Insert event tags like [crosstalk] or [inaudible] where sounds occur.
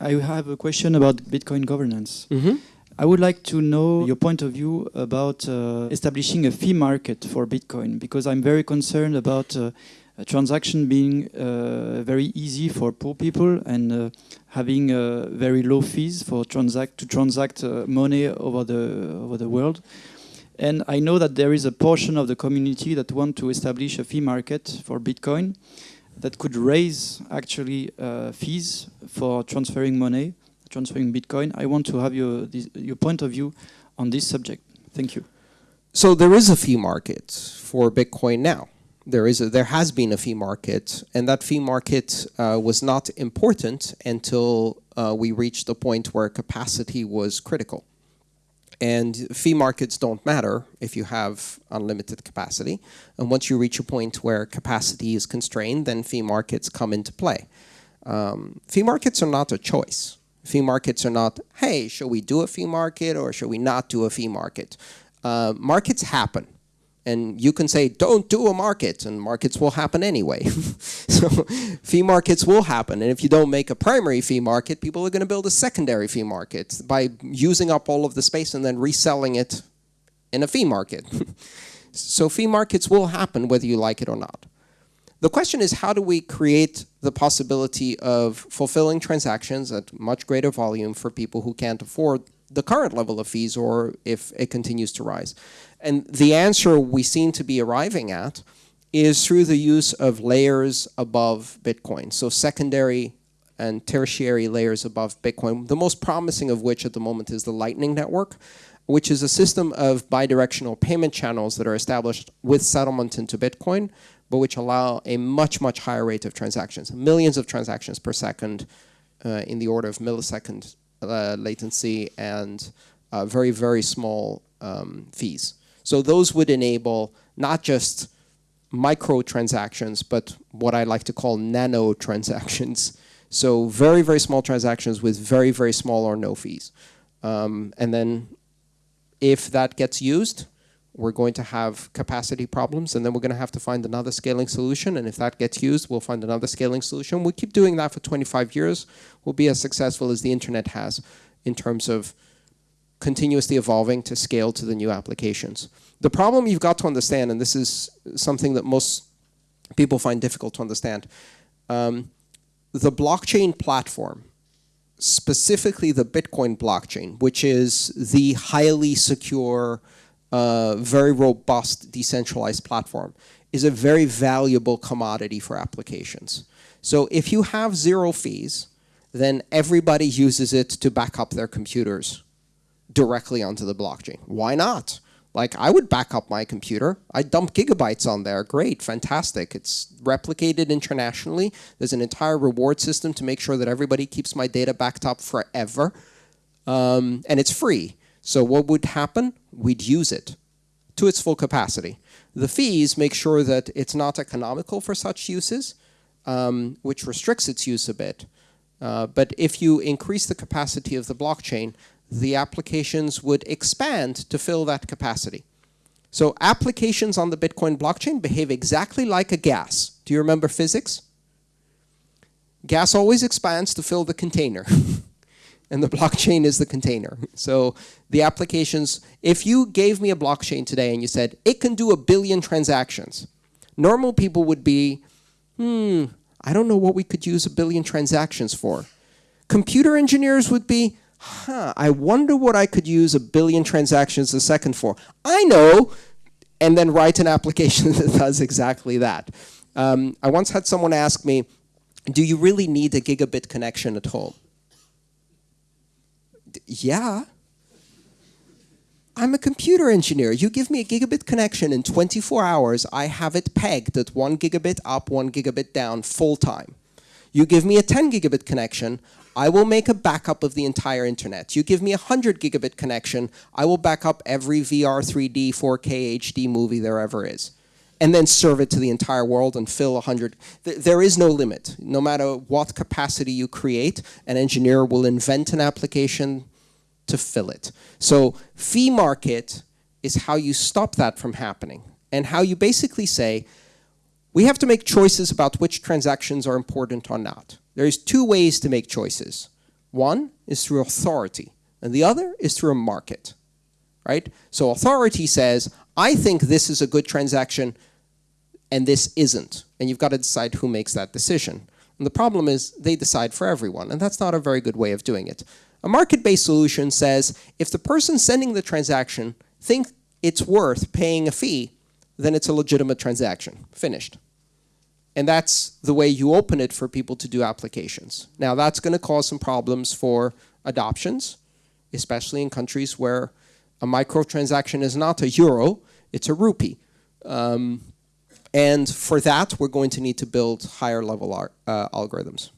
I have a question about Bitcoin governance. Mm-hmm. I would like to know your point of view about uh, establishing a fee market for Bitcoin because I'm very concerned about uh, a transaction being uh, very easy for poor people and uh, having uh, very low fees for transact to transact uh, money over the over the world. And I know that there is a portion of the community that want to establish a fee market for Bitcoin that could raise actually uh, fees for transferring money, transferring Bitcoin. I want to have your your point of view on this subject. Thank you. So there is a fee market for Bitcoin now. There is a, there has been a fee market, and that fee market uh, was not important until uh, we reached the point where capacity was critical. And fee markets don't matter if you have unlimited capacity. And once you reach a point where capacity is constrained, then fee markets come into play. Um, fee markets are not a choice. Fee markets are not, hey, should we do a fee market or should we not do a fee market? Uh, markets happen. And you can say, don't do a market, and markets will happen anyway. [laughs] so fee markets will happen. And if you don't make a primary fee market, people are going to build a secondary fee market by using up all of the space and then reselling it in a fee market. [laughs] so fee markets will happen whether you like it or not. The question is, how do we create the possibility of fulfilling transactions at much greater volume for people who can't afford the current level of fees or if it continues to rise? And the answer we seem to be arriving at is through the use of layers above Bitcoin. So secondary and tertiary layers above Bitcoin, the most promising of which at the moment is the Lightning Network, which is a system of bidirectional payment channels that are established with settlement into Bitcoin, but which allow a much, much higher rate of transactions, millions of transactions per second uh, in the order of millisecond uh, latency and uh, very, very small um, fees. So those would enable not just micro transactions, but what I like to call nano transactions. [laughs] So very, very small transactions with very, very small or no fees. Um, and then if that gets used, we're going to have capacity problems and then we're going to have to find another scaling solution. And if that gets used, we'll find another scaling solution. We'll keep doing that for 25 years. We'll be as successful as the internet has in terms of continuously evolving to scale to the new applications. The problem you've got to understand, and this is something that most people find difficult to understand, um, the blockchain platform, specifically the Bitcoin blockchain, which is the highly secure, uh, very robust decentralized platform, is a very valuable commodity for applications. So if you have zero fees, then everybody uses it to back up their computers directly onto the blockchain. Why not? Like I would back up my computer. I dump gigabytes on there. Great, fantastic. It's replicated internationally. There's an entire reward system to make sure that everybody keeps my data backed up forever. Um, and it's free. So what would happen? We'd use it to its full capacity. The fees make sure that it's not economical for such uses, um, which restricts its use a bit. Uh, but if you increase the capacity of the blockchain, the applications would expand to fill that capacity. So applications on the Bitcoin blockchain behave exactly like a gas. Do you remember physics? Gas always expands to fill the container. [laughs] and the blockchain is the container. So the applications, if you gave me a blockchain today and you said, it can do a billion transactions, normal people would be, hmm, I don't know what we could use a billion transactions for. Computer engineers would be, huh, I wonder what I could use a billion transactions a second for. I know, and then write an application [laughs] that does exactly that. Um, I once had someone ask me, do you really need a gigabit connection at home? Yeah. I'm a computer engineer. You give me a gigabit connection in 24 hours, I have it pegged at one gigabit up, one gigabit down, full time. You give me a 10 gigabit connection, I will make a backup of the entire internet. You give me a 100 gigabit connection, I will back up every VR 3D 4K HD movie there ever is. And then serve it to the entire world and fill 100. There is no limit. No matter what capacity you create, an engineer will invent an application to fill it. So fee market is how you stop that from happening and how you basically say, we have to make choices about which transactions are important or not. There's two ways to make choices. One is through authority, and the other is through a market. Right? So authority says, I think this is a good transaction and this isn't. And you've got to decide who makes that decision. And the problem is they decide for everyone, and that's not a very good way of doing it. A market-based solution says if the person sending the transaction thinks it's worth paying a fee, then it's a legitimate transaction. Finished. And that's the way you open it for people to do applications. Now that's going to cause some problems for adoptions, especially in countries where a microtransaction is not a euro, it's a rupee. Um, and for that, we're going to need to build higher level uh, algorithms.